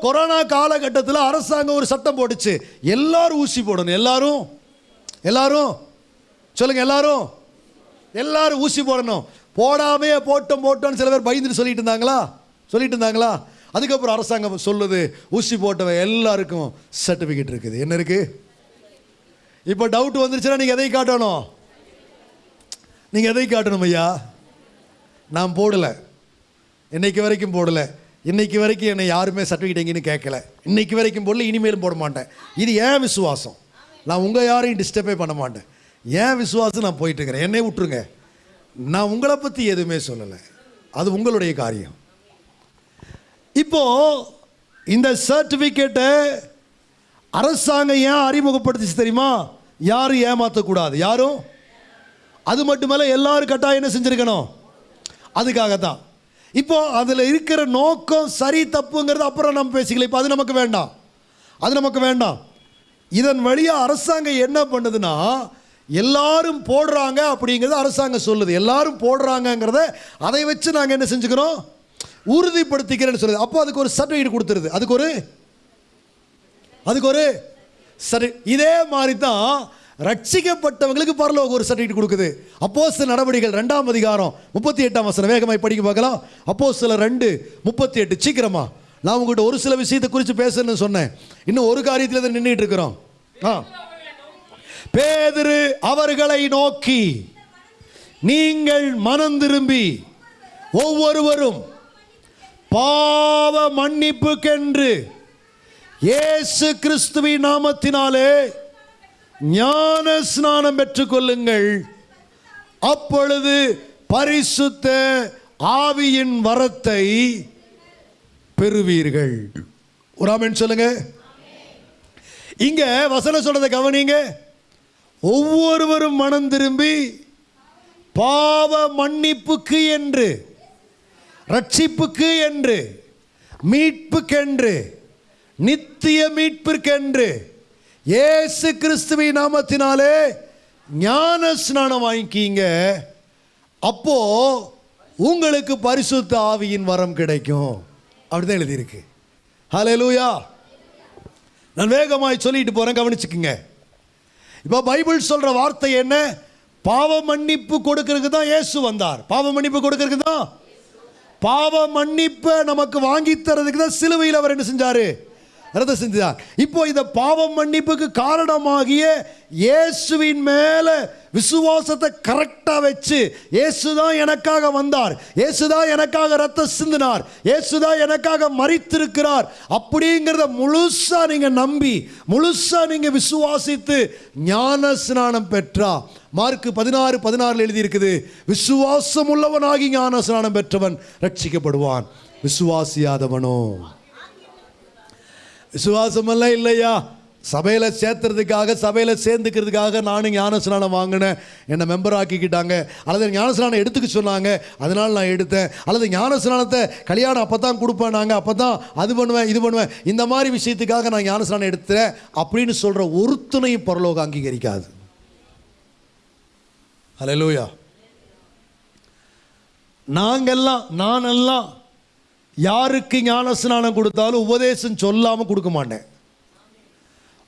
Corona காலகட்டத்தில் அரசாங்கம் ஒரு சட்டம் போட்டுச்சு. எல்லாரும் ஊசி போடணும். எல்லாரும்? எல்லாரும்? சொல்லுங்க எல்லாரும்? எல்லாரும் ஊசி போடணும். போடாமே போட்டோம் போட்டோம்னு சில பேர் பயந்துட்டு சொல்லிட்டு இருந்தாங்களா சொல்லிட்டு இருந்தாங்களா அதுக்கப்புறம் அரசாங்கம் சொல்லுது ஊசி போட்டவன் எல்லாருக்கும் சர்டிஃபிகேட் இருக்குது. என்ன இருக்கு? இப்போ டவுட் வந்துருச்சுன்னா நீங்கள் எதை காட்டணும். நீங்கள் எதை காட்டணும் ஐயா. நான் போடலை. இன்னைக்கு வரைக்கும் போடலை. இன்னைக்கு வரைக்கும் என்னை யாருமே சர்டிஃபிகேட் எங்கேன்னு கேட்கல. இன்னைக்கு வரைக்கும் பொருள் இனிமேலும் போட மாட்டேன். இது ஏன் விசுவாசம்? நான் உங்கள் யாரையும் டிஸ்டர்பே பண்ண மாட்டேன். ஏன் விசுவாசம் நான் போயிட்டுருக்கிறேன்? என்னை விட்டுருங்க. நான் உங்களை பற்றி எதுவுமே சொல்லலை. அது உங்களுடைய காரியம். இப்போது இந்த சர்டிஃபிகேட்டை அரசாங்கம் ஏன் அறிமுகப்படுத்திச்சு தெரியுமா? யாரும் ஏமாற்றக்கூடாது யாரும்? அது மட்டுமல்ல எல்லாரும் கட்டாயம் என்ன செஞ்சுருக்கணும்? அதுக்காக தான் இப்போ அதில் இருக்கிற நோக்கம் சரி தப்புங்கிறது அப்புறம் நம்ம பேசிக்கலாம். இப்போ அது நமக்கு வேண்டாம். அது நமக்கு வேண்டாம். இதன் வழியாக அரசாங்கம் என்ன பண்ணுதுன்னா எல்லாரும் போடுறாங்க அப்படிங்கிறத அரசாங்கம் சொல்லுது. எல்லாரும் போடுறாங்கங்கிறத அதை வச்சு நாங்கள் என்ன செஞ்சுக்கிறோம்? உறுதிப்படுத்திக்கிறேன்னு சொல்லுது. அப்போ அதுக்கு ஒரு சர்டிஃபிகேட் கொடுத்துருது. அதுக்கு ஒரு அதுக்கு ஒரு சரி இதே மாதிரி தான் ரட்சிக்கப்பட்டவங்களுக்கு பரலோக ஒரு சர்டிஃபிகேட் கொடுக்குது. அப்போ சில நடவடிக்கைகள் ரெண்டாம் அதிகாரம் முப்பத்தி எட்டாம் வசனம். வேகமாய் படிக்க பார்க்கலாம். அப்போ சில ரெண்டு முப்பத்தி எட்டு. சீக்கிரமா. நான் உங்கள்கிட்ட ஒரு சில விஷயத்தை குறித்து பேசணும்னு சொன்னேன். இன்னும் ஒரு காரியத்தில் தான் நின்றுட்டு இருக்கிறோம். ஆ. பேதிரு அவர்களை நோக்கி நீங்கள் மனம் திரும்பி ஒவ்வொருவரும் பாவ மன்னிப்புக்கென்று இயேசு கிறிஸ்துவின் நாமத்தினாலே ஞான ஸ்நானம் பெற்றுக்கொள்ளுங்கள். அப்பொழுது பரிசுத்த ஆவியின் வரத்தை பெறுவீர்கள். ஒரு ஆமென் சொல்லுங்க. இங்க வசனம் சொல்றதை கவனிங்க. ஒவ்வொருவரும் மனம் திரும்பி பாவ மன்னிப்புக்கு என்று ரட்சிப்புக்கு என்று மீட்புக்கென்று நித்திய மீட்பிற்கென்று இயேசு கிறிஸ்துவின் நாமத்தினாலே ஞான ஸ்நானம் வாங்கிக்கீங்க. அப்போ உங்களுக்கு பரிசுத்த ஆவியின் வரம் கிடைக்கும். அப்படிதான் எழுதியிருக்கு. ஹalleluya நான் வேகமாய் சொல்லிட்டு போறேன் கவனிச்சுக்குங்க. இப்போ பைபிள் சொல்ற வார்த்தை என்ன? பாவ மன்னிப்பு கொடுக்கறதுக்கு தான் இயேசு வந்தார். பாவ மன்னிப்பு கொடுக்கறதுக்கு தான்? பாவ மன்னிப்பை நமக்கு வாங்கி தரதுக்கு தான் சிலுவையில் அவர் என்ன செஞ்சாரு? ரத்த செஞ்சார் இப்போ இந்த பாவம் மன்னிப்புக்கு காரணமாகிய இயேசுவின் மேல விசுவாசத்தை கரெக்டா வச்சு இயேசு தான் எனக்காக வந்தார். இயேசு தான் எனக்காக ரத்த சிந்தினார். இயேசு தான் எனக்காக மறித்திருக்கிறார் அப்படிங்கிறத முழுசா நீங்க நம்பி முழுசா நீங்க விசுவாசித்து ஞான ஸ்நானம் பெற்றா. மார்க்கு பதினாறு பதினாறுல எழுதி இருக்குது விசுவாசம் உள்ளவனாகி ஞான ஸ்நானம் பெற்றவன் ரட்சிக்கப்படுவான். விசுவாசியாதவனோ. விசுவாசமெல்லாம் இல்லையா? சபையில் சேர்த்துறதுக்காக சபையில் சேர்ந்துக்கிறதுக்காக நானும் ஞானஸ்நானம் வாங்கினேன். என்னை மெம்பர் ஆக்கிக்கிட்டாங்க. அல்லது ஞானஸ்நானம் எடுத்துக்க சொன்னாங்க. அதனால் நான் எடுத்தேன். அல்லது ஞானஸ்நானத்தை கல்யாணம் அப்போ தான் கொடுப்பேன் நாங்கள் அப்போ தான் அது பண்ணுவேன் இது பண்ணுவேன். இந்த மாதிரி விஷயத்துக்காக நான் ஞானஸ்நானம் எடுத்துறேன் அப்படின்னு சொல்கிற ஒருத்தனையும் பரலோகம் அங்கீகரிக்காது. அல்லேலூயா நாங்கள்லாம் நானெல்லாம் யாருக்கு ஞானஸ்நானம் கொடுத்தாலும் உபதேசம் சொல்லாமல் கொடுக்க மாட்டேன்.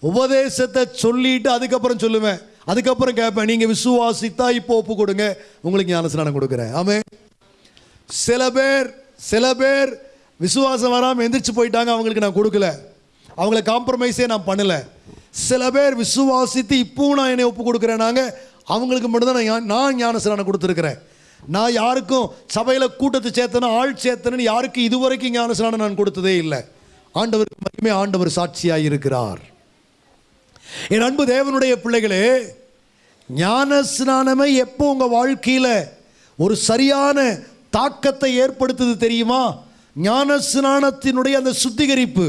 உபதேசத்தை சொல்லிட்டு அதுக்கப்புறம் சொல்லுவேன். அதுக்கப்புறம் கேட்பேன் நீங்கள் விசுவாசித்தா இப்போ ஒப்பு கொடுங்க உங்களுக்கு ஞானஸ்நானம் கொடுக்குறேன். ஆமே சில பேர் சில பேர் விசுவாசம் வராமல் எந்திரிச்சு போயிட்டாங்க அவங்களுக்கு நான் கொடுக்கல. அவங்கள காம்ப்ரமைஸே நான் பண்ணலை. சில பேர் விசுவாசித்து இப்பவும் நான் என்னை ஒப்பு கொடுக்குறேனாங்க அவங்களுக்கு மட்டும்தான் நான் நான் ஞானஸ்நானம் கொடுத்துருக்குறேன். நான் யாருக்கும் சபையில் கூட்டத்தை சேர்த்தனும் ஆள் சேர்த்தனு யாருக்கும் இதுவரைக்கும் ஞானஸ்நானம் நான் கொடுத்ததே இல்லை. ஆண்டவருக்கு மட்டுமே ஆண்டவர் சாட்சியாக இருக்கிறார். என் அன்பு தேவனுடைய பிள்ளைகளே ஞானஸ்நானமே எப்போ உங்கள் வாழ்க்கையில் ஒரு சரியான தாக்கத்தை ஏற்படுத்துது தெரியுமா? ஞானஸ்நானத்தினுடைய அந்த சுத்திகரிப்பு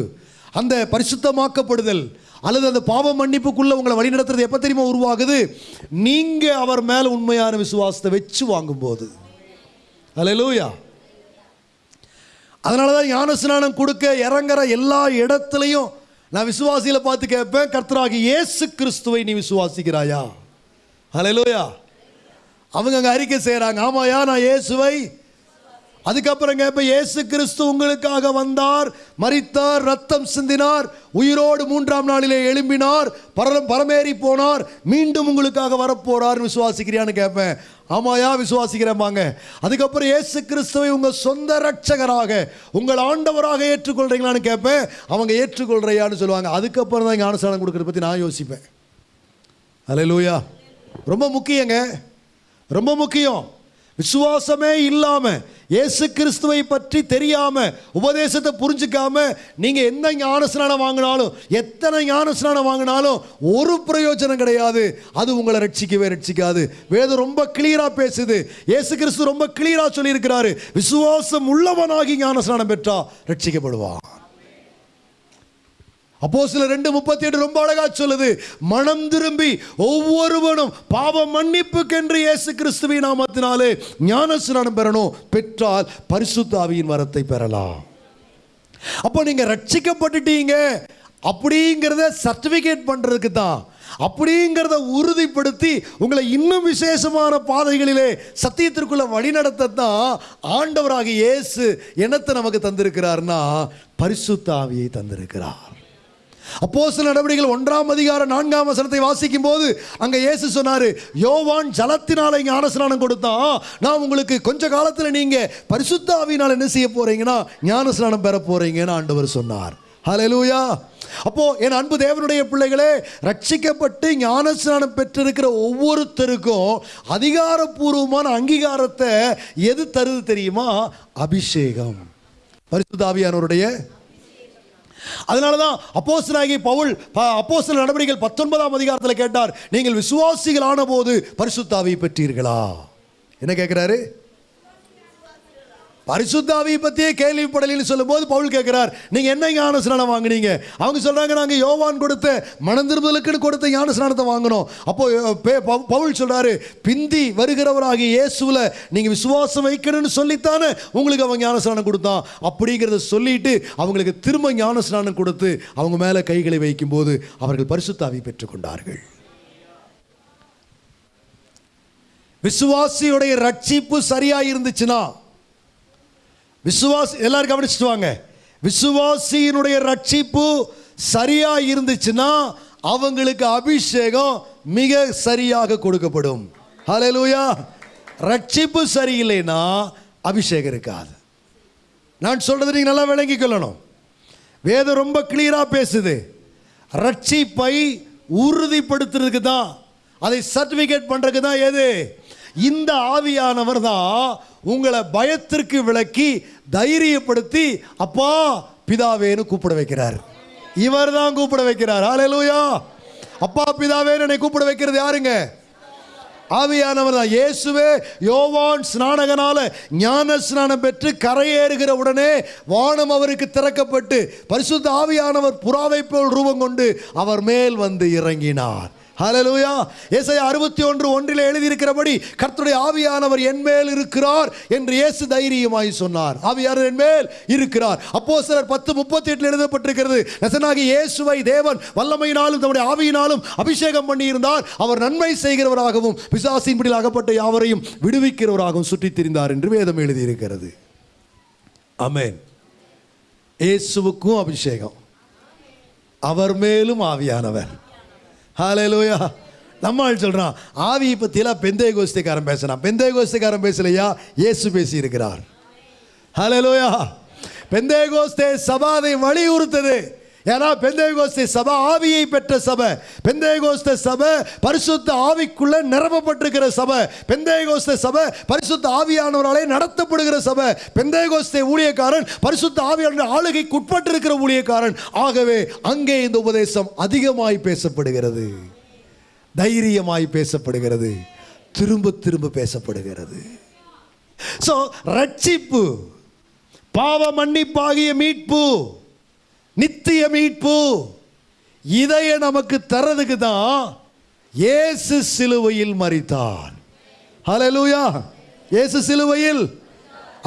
அந்த பரிசுத்தமாக்கப்படுதல் அல்லது அந்த பாவ மன்னிப்புக்குள்ள உங்களை வழிநடத்துறது எப்போ தெரியுமா உருவாகுது? நீங்கள் அவர் மேலே உண்மையான விசுவாசத்தை வச்சு வாங்கும்போது. அலையலூயா அதனால தான் ஞான ஸ்நானம் கொடுக்க இறங்குற எல்லா இடத்துலையும் நான் விசுவாசியில் பார்த்து கேட்பேன் கர்த்தராகி இயேசு கிறிஸ்துவை நீ விசுவாசிக்கிறாயா? அலையலூயா அவங்க அங்கே அறிக்கை செய்கிறாங்க ஆமாயா நான் இயேசுவை அதுக்கப்புறம் கேட்ப இயேசு கிறிஸ்து உங்களுக்காக வந்தார் மறித்தார் ரத்தம் சிந்தினார் உயிரோடு மூன்றாம் நாளிலே எழும்பினார் பரம் பரமேறி போனார் மீண்டும் உங்களுக்காக வரப்போறார் விசுவாசிக்கிறியான்னு கேட்பேன் ஆமாயா விசுவாசிக்கிறேம்பாங்க அதுக்கப்புறம் இயேசு கிறிஸ்துவை உங்க சொந்த ரட்சகராக உங்கள் ஆண்டவராக ஏற்றுக்கொள்றீங்களான்னு கேட்பேன் அவங்க ஏற்றுக்கொள்றையான்னு சொல்லுவாங்க. அதுக்கப்புறம் தான் ஞானஸ்தானம் கொடுக்கறத பற்றி நான் யோசிப்பேன். அல்லேலூயா ரொம்ப முக்கியங்க. ரொம்ப முக்கியம். விசுவாசமே இல்லாமல் இயேசு கிறிஸ்துவை பற்றி தெரியாமல் உபதேசத்தை புரிஞ்சுக்காம நீங்கள் எந்த ஞானஸ்நானம் வாங்கினாலும் எத்தனை ஞானஸ்நானம் வாங்கினாலும் ஒரு பிரயோஜனம் கிடையாது. அது உங்களை ரட்சிக்கவே ரட்சிக்காது. வேதம் ரொம்ப கிளியராக பேசுது. இயேசு கிறிஸ்து ரொம்ப கிளியராக சொல்லியிருக்கிறாரு. விசுவாசம் உள்ளவனாகி ஞானஸ்நானம் பெற்றா ரட்சிக்கப்படுவான். அப்போ சில ரெண்டு முப்பத்தி எட்டு ரொம்ப அழகா சொல்லுது. மனம் திரும்பி ஒவ்வொருவனும் பாவ மன்னிப்புக்கென்று இயேசு கிறிஸ்துவின் நாமத்தினாலே ஞானஸ்நானம் பெறணும். பெற்றால் பரிசுத்தாவியின் வரத்தை பெறலாம். அப்போ நீங்க ரட்சிக்கப்பட்டுட்டீங்க. அப்படிங்கிறத சர்டிபிகேட் பண்றதுக்கு தான். அப்படிங்கிறத உறுதிப்படுத்தி உங்களை இன்னும் விசேஷமான பாதைகளிலே சத்தியத்திற்குள்ள வழிநடத்த தான் ஆண்டவராக இயேசு என்னத்தை நமக்கு தந்திருக்கிறார்னா பரிசுத்தாவியை தந்திருக்கிறார். அப்போ சில நடவடிக்கைகள் ஒன்றாம் அதிகாரம் நான்காம் வசனத்தை வாசிக்கும் போது அங்க இயேசு சொன்னாரு யோவான் ஜலத்தினால ஞானஸ்நானம் கொடுத்தான். நான் உங்களுக்கு கொஞ்ச காலத்துல நீங்க பரிசுத்தாவினால் என்ன செய்ய போறீங்கன்னா ஞானஸ்நானம் பெற போறீங்கன்னு ஆண்டவர் சொன்னார். ஹலலூயா அப்போ என் அன்பு தேவனுடைய பிள்ளைகளே ரட்சிக்கப்பட்டு ஞானஸ்நானம் பெற்றிருக்கிற ஒவ்வொருத்தருக்கும் அதிகாரப்பூர்வமான அங்கீகாரத்தை எது தருது தெரியுமா? அபிஷேகம். பரிசுத்தாவியானவருடைய அதனால தான் அப்போசனாகி பவுல் அப்போசன நடவடிக்கைகள் பத்தொன்பதாம் அதிகாரத்தில் கேட்டார் நீங்கள் விசுவாசிகள் ஆன போது பரிசுத்தாவை பெற்றீர்களா? என்ன கேட்குறாரு பரிசுத்தாவியை பற்றியே கேள்விப்படலின்னு சொல்லும்போது பவுல் கேட்குறார் நீங்கள் என்ன ஞான ஸ்நானம் வாங்குனீங்க? அவங்க சொல்கிறாங்க நாங்கள் யோவான் கொடுத்த மனந்திரும்பலுக்குன்னு கொடுத்த ஞான ஸ்நானத்தை வாங்கினோம். அப்போ பே- பவு- பவுல் சொல்கிறாரு பிந்தி வருகிறவராகிய இயேசுவில் நீங்கள் விசுவாசம் வைக்கணும்னு சொல்லித்தானே உங்களுக்கு அவன் ஞான ஸ்நானம் கொடுத்தான். அப்படிங்கிறத சொல்லிட்டு அவங்களுக்கு திரும்ப ஞான ஸ்நானம் கொடுத்து அவங்க மேலே கைகளை வைக்கும்போது அவர்கள் பரிசுத்தாவி பெற்றுக்கொண்டார்கள். விசுவாசியுடைய ரட்சிப்பு சரியாக இருந்துச்சுன்னா விசுவாசி எல்லாரும் கவனிச்சுட்டு வாங்க விசுவாசியினுடைய ரட்சிப்பு சரியா இருந்துச்சுன்னா அவங்களுக்கு அபிஷேகம் மிக சரியாக கொடுக்கப்படும். ஹலலூயா ரட்சிப்பு சரியில்லைன்னா அபிஷேகம் இருக்காது. நான் சொல்றது நீங்க நல்லா விளங்கி கொள்ளணும். வேதம் ரொம்ப கிளியரா பேசுது. ரட்சிப்பை உறுதிப்படுத்துறதுக்கு தான் அதை சர்டிபிகேட் பண்றதுக்கு தான் எது? இந்த ஆவியானவர் தான் உங்களை பயத்திற்கு விளக்கி தைரியப்படுத்தி அப்பா பிதாவேன்னு கூப்பிட வைக்கிறார். இவர் தான் கூப்பிட வைக்கிறார். ஆலையிலூயா அப்பா பிதாவேன்னு என்னை கூப்பிட வைக்கிறது யாருங்க? ஆவியானவர் தான். இயேசுவே யோவான் ஸ்நானகனால ஞான ஸ்நானம் பெற்று கரையேறுகிற உடனே வானம் அவருக்கு திறக்கப்பட்டு பரிசுத்த ஆவியானவர் புறாவை போல் ரூபம் கொண்டு அவர் மேல் வந்து இறங்கினார். ஹலலூயா ஏசாயா அறுபத்தி ஒன்று ஒன்றில் எழுதியிருக்கிறபடி கர்த்தருடைய ஆவியானவர் என் மேல் இருக்கிறார் என்று இயேசு தைரியமாய் சொன்னார். ஆவியானவர் என் மேல் இருக்கிறார். அப்போ சிலர் பத்து முப்பத்தி எட்டில் எழுதப்பட்டிருக்கிறது நசனாகி இயேசுவை தேவன் வல்லமையினாலும் தம்முடைய ஆவியினாலும் அபிஷேகம் பண்ணியிருந்தார். அவர் நன்மை செய்கிறவராகவும் பிசாசின் பிடியில் அகப்பட்ட யாவரையும் விடுவிக்கிறவராகவும் சுற்றித் திரிந்தார் என்று வேதம் எழுதியிருக்கிறது. அமேன் இயேசுவுக்கும் அபிஷேகம். அவர் மேலும் ஆவியானவர். ஹalleluya. நம்ம ஆள் சொல்கிறான் ஆவியை பற்றிலாம் பெந்தே கோஷ்டிக்காரன் பேசுகிறான் பெந்தே கோஷ்டிக்காரன் பேசலையா? இயேசு பேசியிருக்கிறார். இருக்கிறார் லோயா பெந்தே கோஸ்தே சபாதை வலியுறுத்தது. ஏன்னா பெந்தைகோஸ்தே சபை ஆவியை பெற்ற சபை. பெந்தை கோஸ்த சபை பரிசுத்த ஆவிக்குள்ள நிரப்பப்பட்டிருக்கிற சபை. பெந்தை கோஸ்த சபை பரிசுத்த ஆவியானவராலே நடத்தப்படுகிற சபை. பெந்தைகோஸ்தே ஊழியக்காரன் பரிசுத்த ஆவியான ஆளுகைக்கு உட்பட்டிருக்கிற ஊழியக்காரன். ஆகவே அங்கே இந்த உபதேசம் அதிகமாய் பேசப்படுகிறது. தைரியமாய் பேசப்படுகிறது. திரும்ப திரும்ப பேசப்படுகிறது. ஸோ ரட்சிப்பு பாவ மன்னிப்பாகிய மீட்பு நித்திய மீட்பு இதைய நமக்கு தரதுக்கு தான் இயேசு சிலுவையில் மரித்தார். ஹalleluya இயேசு சிலுவையில்.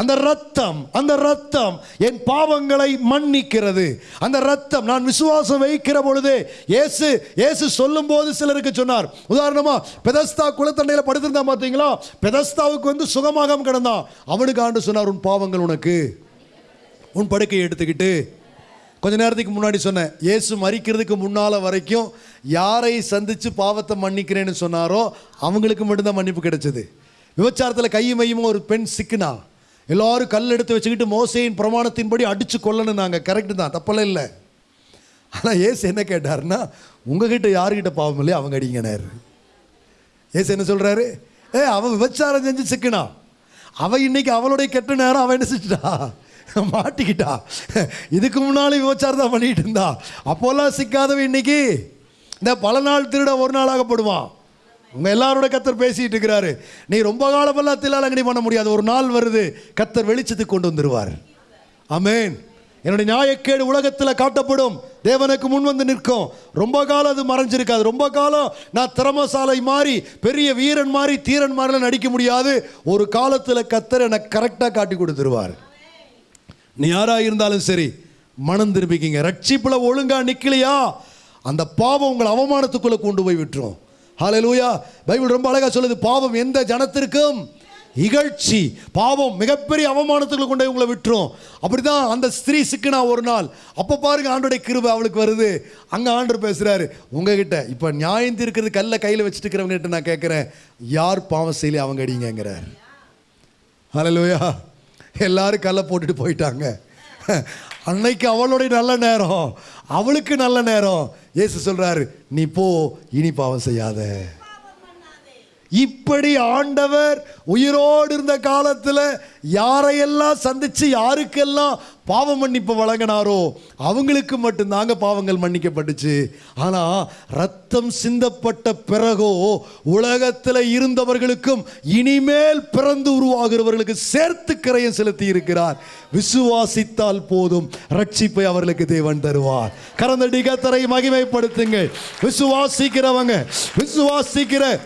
அந்த ரத்தம் அந்த ரத்தம் என் பாவங்களை மன்னிக்கிறது. அந்த ரத்தம் நான் விசுவாசம் வைக்கிற பொழுது ஏசு ஏசு சொல்லும் போது சிலருக்கு சொன்னார். உதாரணமா பெதஸ்தா குளத்தண்டையில் படுத்திருந்தான் பார்த்தீங்களா? பெதஸ்தாவுக்கு வந்து சுகமாக கிடந்தான். அவனுக்கு ஆண்டு சொன்னார் உன் பாவங்கள் உனக்கு உன் படுக்கையை எடுத்துக்கிட்டு கொஞ்ச நேரத்துக்கு முன்னாடி சொன்னேன் இயேசு மறிக்கிறதுக்கு முன்னால் வரைக்கும் யாரை சந்தித்து பாவத்தை மன்னிக்கிறேன்னு சொன்னாரோ அவங்களுக்கு மட்டும்தான் மன்னிப்பு கிடைச்சது. விபச்சாரத்தில் கையும் மையும் ஒரு பெண் சிக்கினா? எல்லாரும் கல் எடுத்து வச்சுக்கிட்டு மோசையின் பிரமாணத்தின்படி அடித்து கொல்லணும் நாங்கள் கரெக்டு தான் தப்பெல்லாம் இல்லை. ஆனால் ஏசு என்ன கேட்டார்னா உங்ககிட்ட யாருக்கிட்ட பாவம் இல்லையோ அவங்க அடிங்கனார். ஏசு என்ன சொல்கிறாரு ஏ அவன் விபச்சாரம் செஞ்சு சிக்கினா. அவள் இன்றைக்கி அவளுடைய கெட்ட நேரம் அவன் என்ன செஞ்சிட்டா? மாட்டிக்கிட்டா. இதுக்கு முன்னாலும் விபச்சாரம் தான் பண்ணிட்டு இருந்தா. அப்போல்லாம் சிக்காதவன் இன்னைக்கு இந்த பல நாள் திருட ஒரு நாள் ஆகப்படுவான் உங்க எல்லாரோட கத்தர் பேசிட்டு இருக்கிறாரு. நீ ரொம்ப காலமெல்லாம் தில்லாலங்கடி பண்ண முடியாது. ஒரு நாள் வருது கத்தர் வெளிச்சத்துக்கு கொண்டு வந்துருவார். அமேன் என்னுடைய நியாயக்கேடு உலகத்தில் காட்டப்படும். தேவனுக்கு முன் வந்து நிற்கும். ரொம்ப காலம் அது மறைஞ்சிருக்காது. ரொம்ப காலம் நான் திறமசாலை மாறி பெரிய வீரன் மாதிரி தீரன் மாதிரிலாம் நடிக்க முடியாது. ஒரு காலத்தில் கத்தர் எனக்கு கரெக்டாக காட்டி கொடுத்துருவார். நீ யாராக இருந்தாலும் சரி மனம் திரும்பிக்கிங்க. ரட்சிப்பில் ஒழுங்காக நிற்கலையா அந்த பாவம் உங்களை அவமானத்துக்குள்ளே கொண்டு போய் விட்டுரும். ஹalleluya பைபிள் ரொம்ப அழகாக சொல்லுது பாவம் எந்த ஜனத்திற்கும் இகழ்ச்சி பாவம் மிகப்பெரிய அவமானத்துக்குள்ள கொண்டு போய் உங்களை விட்டுரும். அப்படி தான் அந்த ஸ்திரீ சிக்கினா ஒரு நாள். அப்போ பாருங்க ஆண்டோடைய கிருபை அவளுக்கு வருது. அங்கே ஆண்டர் பேசுகிறாரு உங்ககிட்ட இப்போ நியாயம் தீர்க்கிறது கல்ல கையில் வச்சுட்டு இருக்கிறவங்ககிட்ட நான் கேட்குறேன் யார் பாவம் செய்யலி அவங்க அடிங்கிறார் ஹalleluya எல்லாரும் கல்லை போட்டுட்டு போயிட்டாங்க. அன்னைக்கு அவளுடைய நல்ல நேரம். அவளுக்கு நல்ல நேரம். ஏசு சொல்றாரு நீ போ இனி பாவம் செய்யாத. இப்படி ஆண்டவர் உயிரோடு இருந்த காலத்தில் யாரையெல்லாம் சந்தித்து யாருக்கெல்லாம் பாவ மன்னிப்பு வழங்கினாரோ அவங்களுக்கு மட்டும்தாங்க பாவங்கள் மன்னிக்கப்பட்டுச்சு. ஆனால் ரத்தம் சிந்தப்பட்ட பிறகோ உலகத்தில் இருந்தவர்களுக்கும் இனிமேல் பிறந்து உருவாகிறவர்களுக்கு சேர்த்து கரையம் செலுத்தி இருக்கிறார். விசுவாசித்தால் போதும். ரட்சிப்பை அவர்களுக்கு தேவன் தருவார். கரந்தடி டிகத்தரை மகிமைப்படுத்துங்கள். விசுவாசிக்கிறவங்க விசுவாசிக்கிற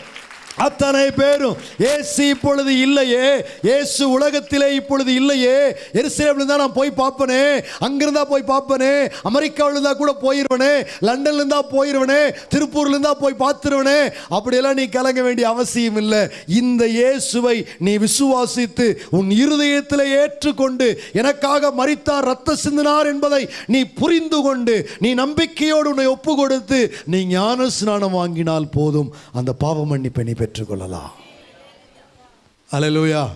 அத்தனை பேரும் ஏசு இப்பொழுது இல்லையே இயேசு உலகத்திலே இப்பொழுது இல்லையே. எருசலேம்ல தான் நான் போய் பார்ப்பனே அங்கிருந்தா போய் பார்ப்பனே அமெரிக்காவில் இருந்தா கூட போயிருவனே லண்டன்ல இருந்தா போயிருவனே திருப்பூர்ல இருந்தா போய் பார்த்துருவனே. அப்படியெல்லாம் நீ கலங்க வேண்டிய அவசியம் இல்லை. இந்த இயேசுவை நீ விசுவாசித்து உன் இருதயத்தில் ஏற்றுக்கொண்டு எனக்காக மறித்தார் ரத்த சிந்தினார் என்பதை நீ புரிந்து கொண்டு நீ நம்பிக்கையோடு உன்னை ஒப்பு கொடுத்து நீ ஞான ஸ்நானம் வாங்கினால் போதும். அந்த பாவ மன்னிப்பை நீ பெற்றுக்கொள்ளலாம். அலலூயா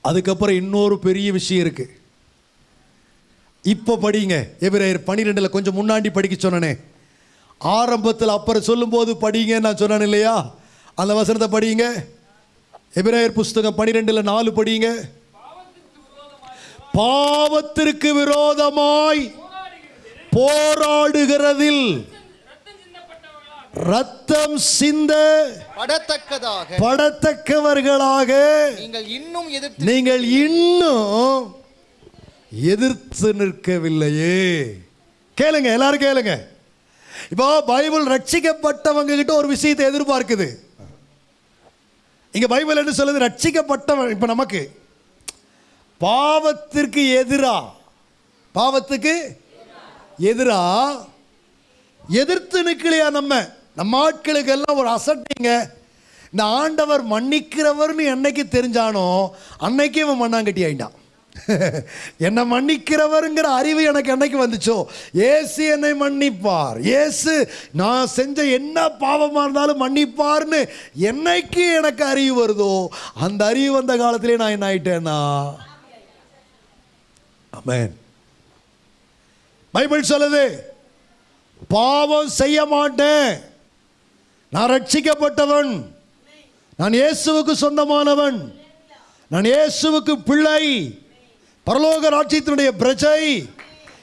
அதுக்கப்புறம் இன்னொரு பெரிய விஷயம் இருக்கு. இப்போ படிங்க. எபிரேயர் பனிரெண்டில் கொஞ்சம் முன்னாடி படிக்க சொன்னனே. ஆரம்பத்தில் அப்புறம் சொல்லும்போது படிங்க நான் சொன்னேன் இல்லையா? அந்த வசனத்தை படிங்க. எபிரேயர் புஸ்தகம் பனிரெண்டில் நாலு படிங்க. பாவத்திற்கு விரோதமாய் போராடுகிறதில் ரத்தம் சிந்த படத்தக்கதாக. படத்தக்கவர்களாக நீங்கள் இன்னும் எதிர்த்து நீங்கள் இன்னும் எதிர்த்து நிற்கவில்லையே. கேளுங்க எல்லாரும் கேளுங்க. இப்போ பைபிள் ரட்சிக்கப்பட்டவங்க கிட்ட ஒரு விஷயத்தை எதிர்பார்க்குது. இங்க பைபிள் என்ன சொல்லுது? ரட்சிக்கப்பட்டவன் இப்போ நமக்கு. பாவத்திற்கு எதிரா? பாவத்துக்கு எதிரா? எதிர்த்து நிற்கலையா நம்ம? நம்ம ஆட்களுக்கு எல்லாம் ஒரு அசட்டிங்க இந்த ஆண்டவர் மன்னிக்கிறவர்னு என்னைக்கு தெரிஞ்சானோ அன்னைக்கே இவன் மண்ணாங்கட்டி ஆயிட்டான். என்னை மன்னிக்கிறவருங்கிற அறிவு எனக்கு என்னைக்கு வந்துச்சோ? ஏசு என்னை மன்னிப்பார். ஏசு நான் செஞ்ச என்ன பாவமாக இருந்தாலும் மன்னிப்பார்னு என்னைக்கு எனக்கு அறிவு வருதோ அந்த அறிவு வந்த காலத்திலே நான் என்ன ஆயிட்டேன்னா? அமேன் பைபிள் சொல்லுது பாவம் செய்ய மாட்டேன். நான் ரட்சிக்கப்பட்டவன். நான் இயேசுவுக்கு சொந்தமானவன். நான் இயேசுவுக்கு பிள்ளை. பரலோக ராட்சியத்தினுடைய பிரஜை.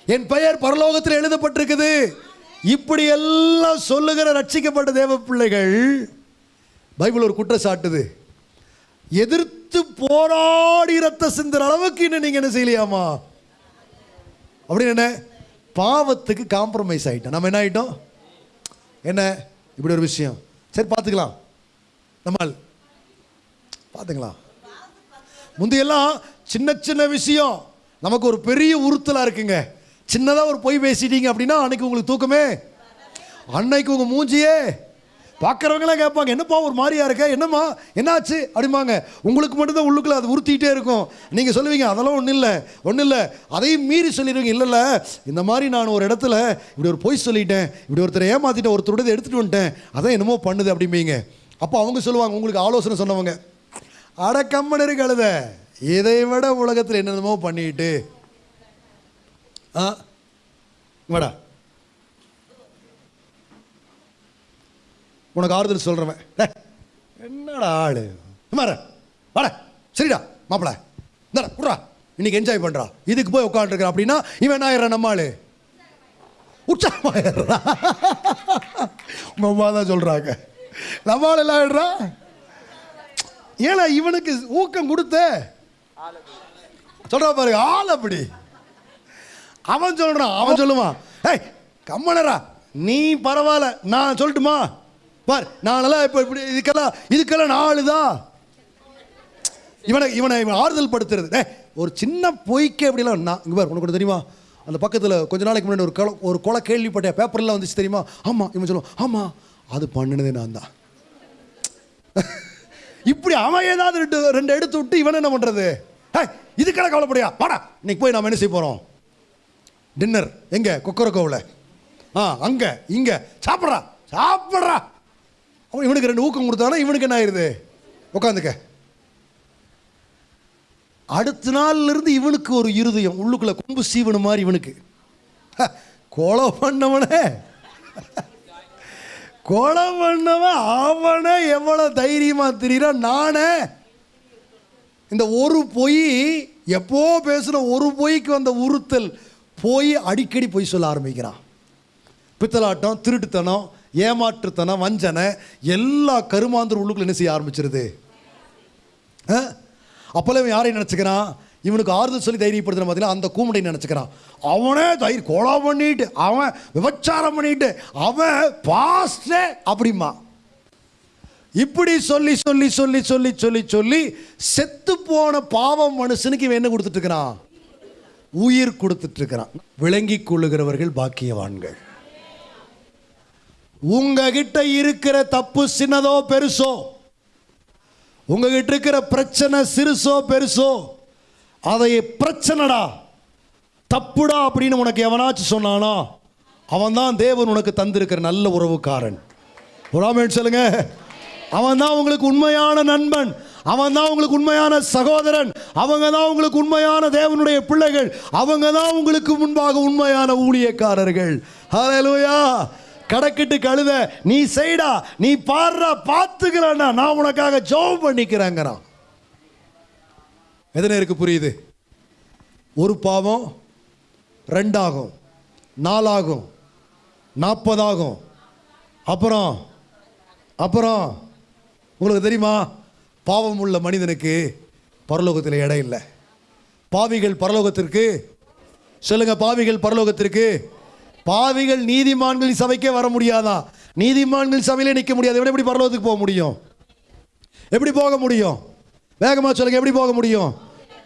என் பெயர் பரலோகத்தில் எழுதப்பட்டிருக்குது. இப்படி எல்லாம் சொல்லுகிற ரட்சிக்கப்பட்ட தேவ பிள்ளைகள் பைபிள் ஒரு குற்றச்சாட்டுது எதிர்த்து போராடி ரத்த சிந்துற அளவுக்கு இன்னும் நீங்க என்ன செய்யலையாமா? அப்படின்னு என்ன? பாவத்துக்கு காம்ப்ரமைஸ் ஆயிட்டோம். நம்ம என்ன ஆயிட்டோம்? என்ன? இப்படி ஒரு விஷயம். சரி பார்த்துக்கலாம். நம்மால் பார்த்துக்கலாம் முந்தையெல்லாம் சின்ன சின்ன விஷயம். நமக்கு ஒரு பெரிய உறுத்தலாக இருக்குங்க. சின்னதாக ஒரு பொய் பேசிட்டீங்க அப்படின்னா அன்னைக்கு உங்களுக்கு தூக்கமே. அன்னைக்கு உங்கள் மூஞ்சியே பார்க்குறவங்களாம் கேட்பாங்க என்னப்பா ஒரு மாதிரியா இருக்க? என்னம்மா? என்னாச்சு? அப்படிம்பாங்க. உங்களுக்கு மட்டும்தான் உள்ளுக்குள்ள அது உறுத்திட்டே இருக்கும். நீங்கள் சொல்லுவீங்க அதெல்லாம் ஒன்றும் இல்லை ஒன்றும் இல்லை. அதையும் மீறி சொல்லிடுவீங்க இல்லைல்ல இந்த மாதிரி நான் ஒரு இடத்துல இப்படி ஒரு பொய் சொல்லிட்டேன் இப்படி ஒருத்தரை ஏமாற்றிட்டேன் ஒருத்தருடைய எடுத்துகிட்டு வந்துட்டேன் அதான் என்னமோ பண்ணுது அப்படிம்பீங்க. அப்போ அவங்க சொல்லுவாங்க உங்களுக்கு ஆலோசனை சொன்னவங்க. அட கம்மன் இருக்கு அழுத இதை விட உலகத்தில் என்னென்னமோ பண்ணிட்டு ஆ வாடா உனக்கு ஆறுதல் சொல்கிறவன் என்னடா ஆளு? மாற வாட சரிடா மாப்பிள. இந்தடா குடுறா இன்னைக்கு என்ஜாய் பண்ணுறா இதுக்கு போய் உட்காந்துருக்குற அப்படின்னா இவன் என்ன ஆயிடுறான் நம்ம ஆளு? உற்சாகமாயிடுறா. உங்க அம்மா தான் சொல்கிறாங்க நம்ம ஆள் எல்லாம் ஆயிடுறா? ஏன்னா இவனுக்கு ஊக்கம் கொடுத்த சொல்கிறா பாருங்க ஆள் அப்படி. அவன் சொல்கிறான் அவன் சொல்லுவான். ஏய் கம்மனரா நீ பரவாயில்ல நான் சொல்லட்டுமா? பார் நானெல்லாம் இப்போ இப்படி இதுக்கெல்லாம் இதுக்கெல்லாம் நாளுதான் இவனை இவனை இவன் ஆறுதல் படுத்துறது. ஒரு சின்ன பொய்க்கே அப்படிலாம் நான் இங்கே பார் உனக்கு தெரியுமா? அந்த பக்கத்தில் கொஞ்ச நாளைக்கு முன்னாடி ஒரு கொலை ஒரு கொலை கேள்விப்பட்ட பேப்பர்லாம் வந்துச்சு தெரியுமா? ஆமாம் இவன் சொல்லுவான் ஆமாம் அது பண்ணினதே நான் தான். இப்படி அவன் ஏதாவது ரெண்டு ரெண்டு எடுத்து விட்டு இவன் என்ன பண்ணுறது ஹே இதுக்கெல்லாம் கவலைப்படியா? வாடா இன்னைக்கு போய் நாம் என்ன செய்ய போகிறோம் டின்னர் எங்கே? கொக்கரக்கோவில். ஆ அங்கே இங்கே. சாப்பிட்றா சாப்பிட்றா. அவன் இவனுக்கு ரெண்டு ஊக்கம் கொடுத்தானா இவனுக்கு என்ன ஆயிடுது உட்காந்துக்க அடுத்த நாள்ல இருந்து இவனுக்கு ஒரு இருதயம் உள்ளுக்குள்ளே கொம்பு சீவனு மாதிரி இவனுக்கு. ஹ, கொலை பண்ணவனே. கொலை பண்ணவன் அவனே எவ்வளோ தைரியமாக திரியிறான் நானே. இந்த ஒரு பொய் எப்போ பேசுகிற ஒரு பொய்க்கு வந்த உறுத்தல் போய் அடிக்கடி பொய் சொல்ல ஆரம்பிக்கிறான். பித்தலாட்டம் திருட்டுத்தனம் ஏமாற்றுத்தனம் வஞ்சனை எல்லா கருமாந்தர் உள்ளுக்குள்ள என்ன செய்ய ஆரம்பிச்சிருது? அப்போல்லாம் இவன் யாரையும் நினச்சிக்கிறான்? இவனுக்கு ஆறுதல் சொல்லி தைரியப்படுத்துன பார்த்தீங்கன்னா அந்த கூமுடை நினச்சிக்கிறான். அவனே தயிர் கொலை பண்ணிட்டு அவன் விபச்சாரம் பண்ணிட்டு அவன் பாஸ்டே அப்படிமா இப்படி சொல்லி சொல்லி சொல்லி சொல்லி சொல்லி சொல்லி செத்து போன பாவம் மனுஷனுக்கு இவன் என்ன கொடுத்துட்ருக்கிறான் உயிர் கொடுத்துட்டு இருக்கிறான். விளங்கி கொள்ளுகிறவர்கள் பாக்கியவான்கள். உங்ககிட்ட இருக்கிற தப்பு சின்னதோ பெருசோ உங்ககிட்ட இருக்கிற பிரச்சனை சிறுசோ பெருசோ அதை பிரச்சனைடா தப்புடா அப்படின்னு உனக்கு எவனாச்சும் சொன்னானா அவன் தான் தேவன் உனக்கு தந்திருக்கிற நல்ல உறவுக்காரன். உறாமேன் சொல்லுங்க. அவன் தான் உங்களுக்கு உண்மையான நண்பன் அவன் தான் உங்களுக்கு உண்மையான சகோதரன் அவங்க தான் உங்களுக்கு உண்மையான தேவனுடைய பிள்ளைகள் அவங்க தான் உங்களுக்கு முன்பாக உண்மையான ஊழியக்காரர்கள். ஹalleluya கடக்கிட்டு கழுத நீ செய்டா நீ பாடுறா பார்த்துக்கிறேன்னா நான் உனக்காக ஜெபம் பண்ணிக்கிறேங்கிறான். எத்தனை இருக்கு புரியுது? ஒரு பாவம் ரெண்டாகும் நாலாகும் நாற்பதாகும். அப்புறம் அப்புறம் உங்களுக்கு தெரியுமா? பாவம் உள்ள மனிதனுக்கு பரலோகத்தில் இடம் இல்லை. பாவிகள் பரலோகத்திற்கு சொல்லுங்க பாவிகள் பரலோகத்திற்கு. பாவிகள் நீதிமான்களின் சபைக்கே வர முடியாதா? நீதிமான்கள் சபையிலே நிற்க முடியாது. எப்படி எப்படி பரலோகத்துக்கு போக முடியும்? எப்படி போக முடியும்? வேகமாக சொல்லுங்க எப்படி போக முடியும்?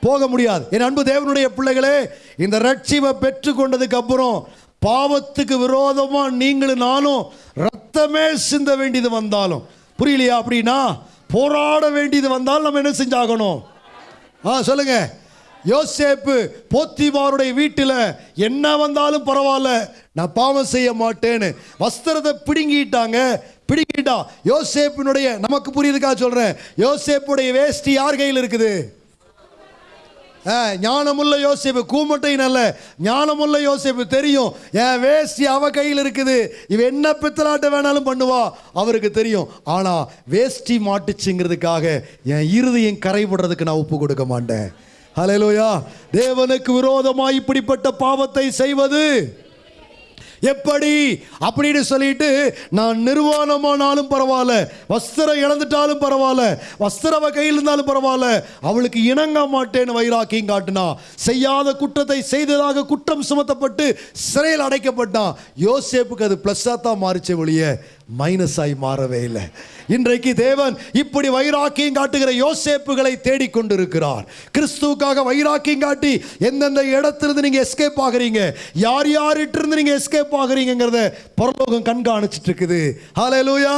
போக முடியாது. என் அன்பு தேவனுடைய பிள்ளைகளே இந்த ரட்சிவை பெற்றுக்கொண்டதுக்கு அப்புறம் பாவத்துக்கு விரோதமாக நீங்களும் நானும் ரத்தமே சிந்த வேண்டியது வந்தாலும். புரியலையா அப்படின்னா போராட வேண்டியது வந்தால் நம்ம என்ன செஞ்சாகணும்? ஆ சொல்லுங்கள் யோசேப்பு போத்திமாருடைய வீட்டில் என்ன வந்தாலும் பரவாயில்ல. நான் பாவம் செய்ய மாட்டேன்னு. வஸ்திரத்தை பிடுங்கிட்டாங்க. பிடுங்கிட்டா. யோசேப்பினுடைய நமக்கு புரியுதுக்கா சொல்கிறேன் யோசேப்புடைய வேஷ்டி யார் கையில் இருக்குது? ஆ, ஞானமுள்ள யோசிப்பு கூமட்டையும் அல்ல. ஞானமுள்ள யோசிப்பு தெரியும். என் வேஷ்டி அவ கையில் இருக்குது. இவ என்ன பித்தலாட்ட வேணாலும் பண்ணுவா. அவருக்கு தெரியும். ஆனால் வேஷ்டி மாட்டுச்சுங்கிறதுக்காக என் இருதயம் கரைபடுறதுக்கு நான் ஒப்பு கொடுக்க மாட்டேன். ஹalleluya. தேவனுக்கு விரோதமாய் இப்படிப்பட்ட பாவத்தை செய்வது. எப்படி? அப்படின்னு சொல்லிட்டு நான் நிர்வாணமானாலும் பரவாயில்ல வஸ்திரம் இழந்துட்டாலும் பரவாயில்ல வஸ்திரம் கையில் இருந்தாலும் பரவாயில்ல அவளுக்கு இணங்க மாட்டேன்னு வைராக்கியம் காட்டினா செய்யாத குற்றத்தை செய்ததாக குற்றம் சுமத்தப்பட்டு சிறையில் அடைக்கப்பட்டான். யோசேப்புக்கு அது ப்ளஸ்ஸாக தான் மாறிச்சே ஒழிய. மைனஸாய் மாறவே இல்லை. இன்றைக்கு தேவன் இப்படி வைராக்கியம் காட்டுகிற யோசேப்புகளை தேடிக்கொண்டிருக்கிறார் கிறிஸ்துவுக்காக வைராக்கியம் காட்டி எந்தெந்த இடத்திலிருந்து நீங்க எஸ்கேப் ஆகுறீங்க யார் யார்கிட்ட இருந்து நீங்க எஸ்கேப் ஆகுறீங்கிறத பரலோகம் கண்காணிச்சிட்டு இருக்குது. ஹalleluya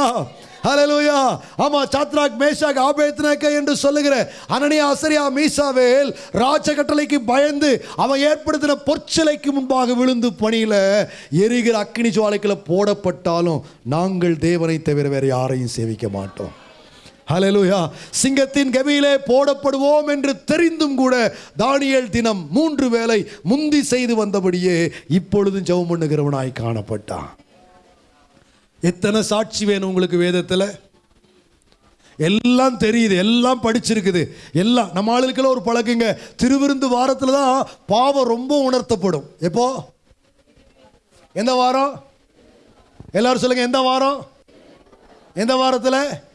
ஹலலூயா ஆமா சாத்ராக் மேஷாக் ஆபேத்னக்க என்று சொல்லுகிற அனனியா அசரியா மீசாவேல் ராஜ கட்டளைக்கு பயந்து அவன் ஏற்படுத்தின பொற்சிலைக்கு முன்பாக விழுந்து பணியில எரிகிற அக்கினி ஜுவாலைக்குள்ள போடப்பட்டாலும் நாங்கள் தேவனை தவிர வேற யாரையும் சேவிக்க மாட்டோம். ஹலலூயா சிங்கத்தின் கவியிலே போடப்படுவோம் என்று தெரிந்தும் கூட தானியல் தினம் மூன்று வேளை முந்தி செய்து வந்தபடியே இப்பொழுதும் ஜெபம் பண்ணுகிறவனாய் காணப்பட்டான். எத்தனை சாட்சி வேணும் உங்களுக்கு வேதத்தில்? எல்லாம் தெரியுது எல்லாம் படிச்சிருக்குது. எல்லாம் நம்ம ஆளுக்கெல்லாம் ஒரு பழக்கங்க. திருவிருந்து வாரத்தில் தான் பாவம் ரொம்ப உணர்த்தப்படும். எப்போ? எந்த வாரம்? எல்லாரும் சொல்லுங்க எந்த வாரம்? எந்த வாரத்தில்?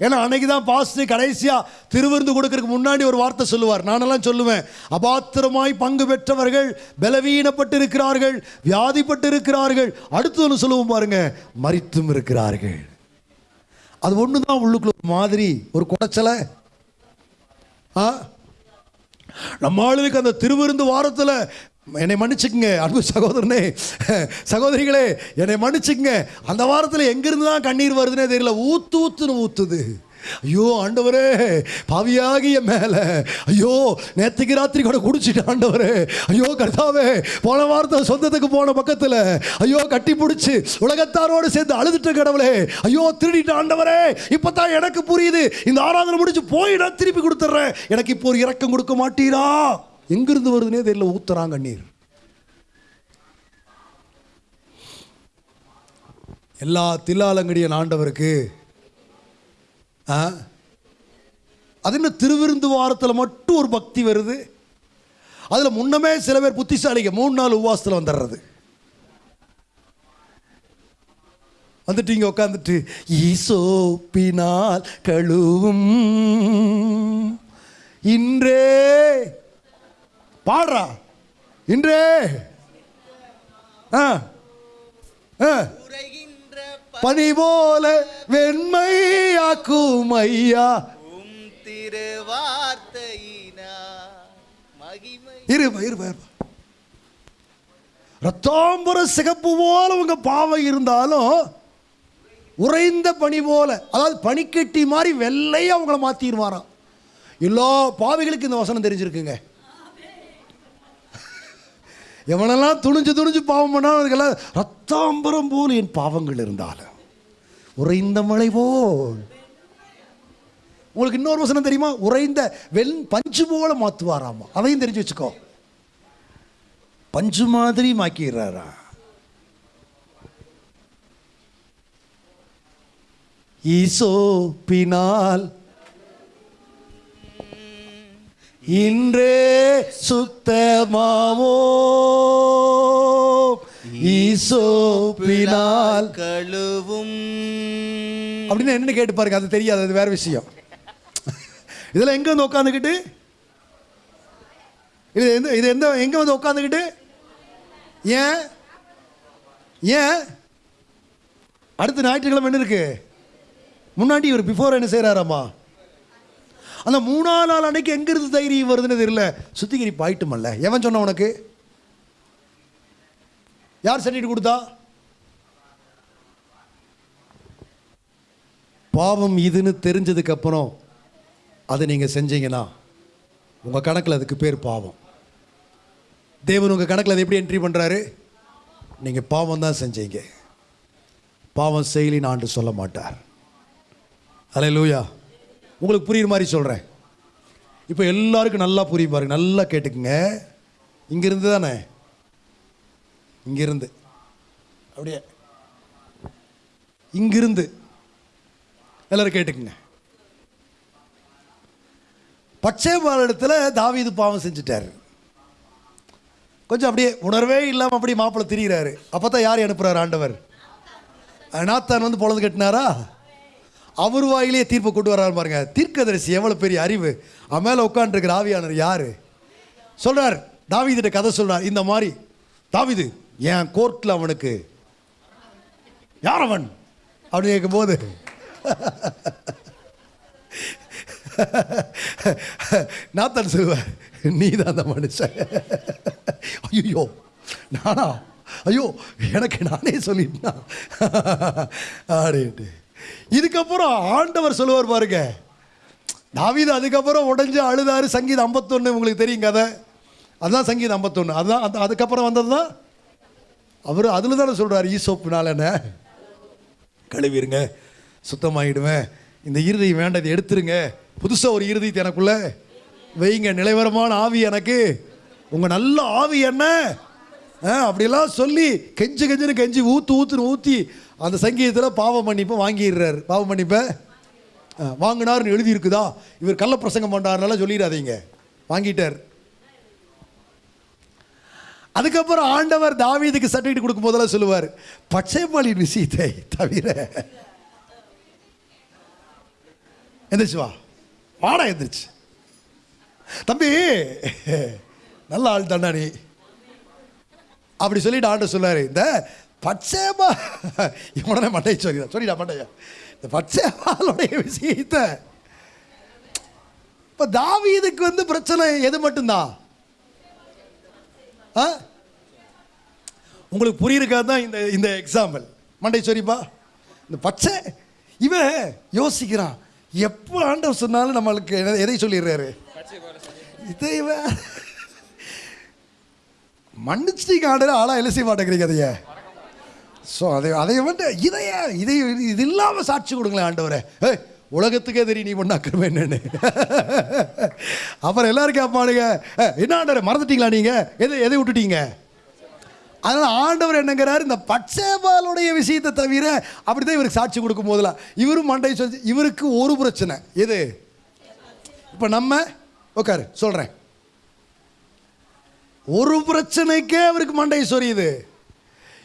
ஏன்னா அன்னைக்கு தான் பாஸ்டர் கடைசியாக திருவிருந்து கொடுக்கறதுக்கு முன்னாடி ஒரு வார்த்தை சொல்லுவார். நானெல்லாம் சொல்லுவேன் அபாத்திரமாய் பங்கு பெற்றவர்கள் பலவீனப்பட்டு இருக்கிறார்கள் வியாதிப்பட்டு இருக்கிறார்கள் அடுத்து ஒன்று சொல்லுவோம் பாருங்க மறித்தும் இருக்கிறார்கள். அது ஒன்று தான் உள்ளுக்குள்ள ஒரு மாதிரி ஒரு குடைச்சலை. ஆ? நம்ம ஆளுக்கு அந்த திருவிருந்து வாரத்தில் என்னை மன்னிச்சுக்குங்க அன்பு சகோதரனே. சகோதரிகளே என்னை மன்னிச்சுக்குங்க. அந்த வாரத்தில் எங்கிருந்து தான் கண்ணீர் வருதுன்னே தெரியல. ஊத்து ஊத்துன்னு ஊத்துது. ஐயோ ஆண்டவரே பாவியாகிய மேலே. ஐயோ நேற்றுக்கு ராத்திரி கூட குடிச்சிட்டு ஆண்டவரே. ஐயோ கர்த்தாவே போன வாரத்தில் சொந்தத்துக்கு போன பக்கத்தில். ஐயோ கட்டி பிடிச்சி உலகத்தாரோடு சேர்ந்து அழுதுட்ட கடவுளே. ஐயோ திருடிட்டு ஆண்டவரே இப்போ தான் எனக்கு புரியுது. இந்த ஆராதனை முடிச்சு போய் நான் திருப்பி கொடுத்துட்றேன். எனக்கு இப்போ ஒரு இறக்கம் கொடுக்க மாட்டீரா? எங்கிருந்து வருதுன்னே தெரியல ஊத்துறாங்க நீர். எல்லா தில்லாலங்கடியன் ஆண்டவருக்கு ஆ? அது என்ன திருவிருந்து வாரத்தில் மட்டும் ஒரு பக்தி வருது? அதில் முன்னமே சில பேர் புத்திசாலிங்க மூணு நாள் உவாசத்தில் வந்துடுறது வந்துட்டு இங்கே உட்காந்துட்டு ஈசோப்பினால் கழுவும் இன்றே பாடுறா. இன்றே. ஆ. பனி போல வெண்மையாக்கும் ஐயா திருவார்த்தையினா இருப்பா இருப்பா இருப்பா ரத்தாம்பர சிகப்பு போல உங்க பாவம் இருந்தாலும் உறைந்த பனி போல அதாவது பனிக்கட்டி மாதிரி வெள்ளையா அவங்கள மாத்திடுவாராம். எல்லா பாவிகளுக்கு இந்த வசனம் தெரிஞ்சிருக்குங்க. எவனெல்லாம் துணிஞ்சு துணிஞ்சு பாவம் பண்ணாலும் அதுக்கெல்லாம் ரத்தாம்பரம் போல் என் பாவங்கள் இருந்தாலும். உறைந்த மழை போல். உங்களுக்கு இன்னொரு வசனம் தெரியுமா? உறைந்த வெண் பஞ்சு போல மாத்துவாராமா? அதையும் தெரிஞ்சு வச்சுக்கோ. பஞ்சு மாதிரி மாக்கிடுறாரா? ஈசோ பினால் இன்றே சுத்தமாவோ? ஈசோ பினால் கழுவும். அப்படின்னு என்னன்னு கேட்டு பாருங்க அது தெரியாது அது வேற விஷயம். இதில் எங்க வந்து உட்காந்துக்கிட்டு இது எந்த இது எந்த எங்க வந்து உட்காந்துக்கிட்டு ஏன்? ஏன்? அடுத்த ஞாயிற்றுக்கிழமை என்ன இருக்கு? முன்னாடி இவர் பிஃபோர் என்ன செய்கிறாராம்மா அந்த மூணாவது நாள் அன்னைக்கு எங்கிருந்து தைரியம் வருதுன்னு தெரியல. சுத்திகரிப்பு ஆயிட்டுமல்ல எவன் சொன்ன உனக்கு? யார் சர்டிஃபிகேட் கொடுத்தா? பாவம் இதுன்னு தெரிஞ்சதுக்கு அப்புறம் அதை நீங்கள் செஞ்சீங்கன்னா உங்கள் கணக்கில் அதுக்கு பேர் பாவம். தேவன் உங்கள் கணக்கில் அதை எப்படி என்ட்ரி பண்ணுறாரு நீங்கள் பாவம் தான் செஞ்சீங்க. பாவம் செயலின்னு ஆண்டு சொல்ல மாட்டார். அலே லூயா உங்களுக்கு புரியுற மாதிரி சொல்கிறேன் இப்போ எல்லாருக்கும் நல்லா புரியும் பாருங்க நல்லா கேட்டுக்குங்க. இங்கேருந்து தானே? இங்கேருந்து. அப்படியே. இங்கிருந்து. எல்லோரும் கேட்டுக்குங்க. பச்சை மாநிலத்தில் தாவீது பாவம் செஞ்சுட்டார். கொஞ்சம் அப்படியே உணர்வே இல்லாமல் அப்படியே மாப்பிள்ளை திரிகிறாரு அப்போ தான் யார் அனுப்புகிறார் ஆண்டவர்? நாத்தான் வந்து பொழுது கட்டினாரா? அவர் வாயிலே தீர்ப்பை கொண்டு வர்றாரு பாருங்க. தீர்க்கதரிசி எவ்வளோ பெரிய அறிவு. அவன் மேலே உட்காந்துருக்கிற ஆவியானர் யார்? சொல்கிறார் தாவிதிட்ட கதை சொல்றார். இந்த மாதிரி தாவிது என் கோர்ட்டில் அவனுக்கு யார் அவன் அப்படி கேட்கும்போது நாத்தான் சொல்லுவார் நீ தான் அந்த மனுஷன். ஐயோ நானா? ஐயோ எனக்கு நானே சொல்லிட்டா அப்படின்ட்டு. இதுக்கப்புறம் ஆண்டவர் சொல்லுவார் பாருங்க. தாவீது அதுக்கப்புறம் உடஞ்சி அழுதாரு. சங்கீதம் ஐம்பத்தொன்று உங்களுக்கு தெரியும் கதை. அதுதான் சங்கீதம் ஐம்பத்தொன்று அதுதான் அந்த அதுக்கப்புறம் வந்தது தான். அவர் அதில் தானே சொல்கிறார் ஈசோப்புனால என்ன? கழுவிடுங்க சுத்தமாகிடுவேன் இந்த இறுதி வேண்டதை எடுத்துருங்க. புதுசாக ஒரு இறுதியத்தை எனக்குள்ளே வைங்க. நிலைவரமான ஆவி எனக்கு. உங்கள் நல்ல ஆவி என்ன? ஆ, சொல்லி கெஞ்சு கெஞ்சுன்னு கெஞ்சி ஊற்று ஊற்றுன்னு ஊற்றி அந்த சங்கீதத்தில் பாவ மன்னிப்பை வாங்கிடுறாரு. பாவ மன்னிப்பை வாங்கினார்னு எழுதியிருக்குதா? இவர் கள்ள பிரசங்கம் பண்ணுறாருனால சொல்லிடாதீங்க. வாங்கிட்டார். அதுக்கப்புறம் ஆண்டவர் தாவீதுக்கு சர்டிஃபிகேட் கொடுக்கும் போதெல்லாம் சொல்லுவார் பச்சைமொழி விஷயத்தை தவிர எந்திரிச்சு வா. வாடா எந்திரிச்சு. தம்பி நல்ல ஆள் தாண்டா நீ. அப்படி சொல்லிட்டு ஆண்டு சொல்லாரு இந்த பச்சைமா இவனே மண்டை சொல்லி சொல்லிடா மண்டையா. இந்த பச்சைமாலுடைய விஷயத்தை இப்போ தாவீதுக்கு வந்து பிரச்சனை எது மட்டும்தான்? ஆ? உங்களுக்கு புரியிருக்கா தான் இந்த இந்த எக்ஸாம்பிள் மண்டை சொரிப்பா? இந்த பச்சை இவன் யோசிக்கிறான் எப்போ ஆண்டவர் சொன்னாலும் நம்மளுக்கு எதை சொல்லிடுறாரு? இதை இவன் மன்னிச்சிட்டீங்க ஆண்டர் ஆளாக எழுசி மாட்டேங்கிறீங்க அதைய. ஸோ அதை அதை வந்து இதைய இதை இது இல்லாமல் சாட்சி கொடுங்களேன் ஆண்டவரே. ஏய் உலகத்துக்கே தெரியும் நீ பண்ண அக்கிரமம் என்னன்னு. அப்புறம் எல்லாரும் கேட்பானுங்க என்ன ஆண்டவரே மறந்துட்டீங்களா நீங்கள் எதை எதை விட்டுட்டீங்க? அதனால் ஆண்டவர் என்னங்கிறாரு இந்த பட்சேபாலுடைய விஷயத்தை தவிர அப்படி தான் இவருக்கு சாட்சி கொடுக்கும் போதெல்லாம் இவரும் மண்டை சொல்லி இவருக்கு ஒரு பிரச்சனை. எது? இப்போ நம்ம உட்காரு சொல்கிறேன் ஒரு பிரச்சனைக்கே அவருக்கு மண்டை சொரியுது.